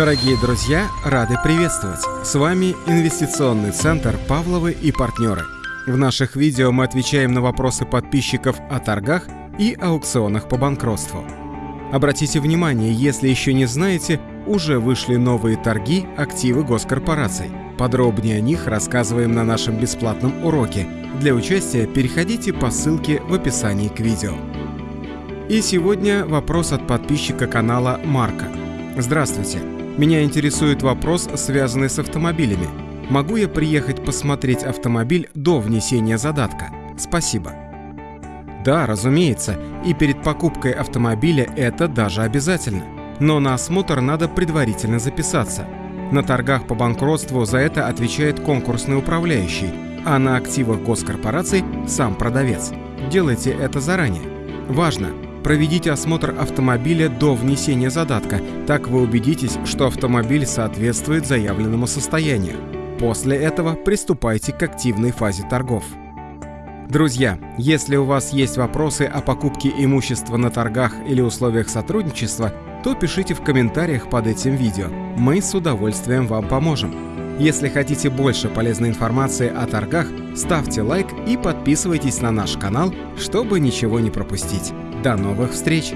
Дорогие друзья, рады приветствовать! С вами Инвестиционный центр «Павловы и партнеры». В наших видео мы отвечаем на вопросы подписчиков о торгах и аукционах по банкротству. Обратите внимание, если еще не знаете, уже вышли новые торги активы госкорпораций. Подробнее о них рассказываем на нашем бесплатном уроке. Для участия переходите по ссылке в описании к видео. И сегодня вопрос от подписчика канала Марка. Здравствуйте. Меня интересует вопрос, связанный с автомобилями. Могу я приехать посмотреть автомобиль до внесения задатка? Спасибо. Да, разумеется, и перед покупкой автомобиля это даже обязательно. Но на осмотр надо предварительно записаться. На торгах по банкротству за это отвечает конкурсный управляющий, а на активах госкорпораций сам продавец. Делайте это заранее. Важно! Проведите осмотр автомобиля до внесения задатка, так вы убедитесь, что автомобиль соответствует заявленному состоянию. После этого приступайте к активной фазе торгов. Друзья, если у вас есть вопросы о покупке имущества на торгах или условиях сотрудничества, то пишите в комментариях под этим видео. Мы с удовольствием вам поможем. Если хотите больше полезной информации о торгах, ставьте лайк и подписывайтесь на наш канал, чтобы ничего не пропустить. До новых встреч!